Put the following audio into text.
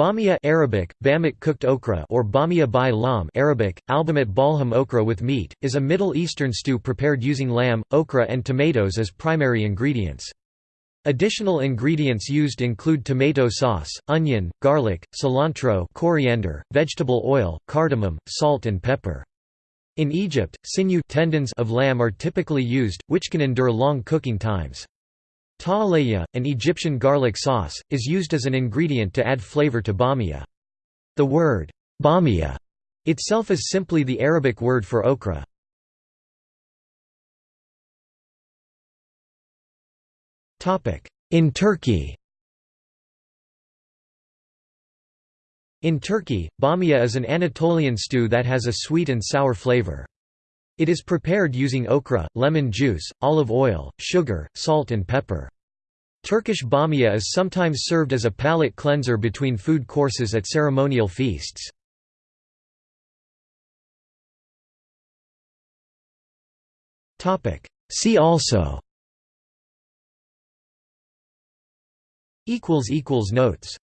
Bamia Arabic, Bamit cooked okra or Bamia by lam Arabic, albamat balham okra with meat, is a Middle Eastern stew prepared using lamb, okra and tomatoes as primary ingredients. Additional ingredients used include tomato sauce, onion, garlic, cilantro coriander, vegetable oil, cardamom, salt and pepper. In Egypt, sinew tendons of lamb are typically used, which can endure long cooking times. Ta'aleya, an Egyptian garlic sauce, is used as an ingredient to add flavor to bamia. The word bamia itself is simply the Arabic word for okra. In Turkey In Turkey, bamia is an Anatolian stew that has a sweet and sour flavor. It is prepared using okra, lemon juice, olive oil, sugar, salt and pepper. Turkish bamia is sometimes served as a palate cleanser between food courses at ceremonial feasts. See also Notes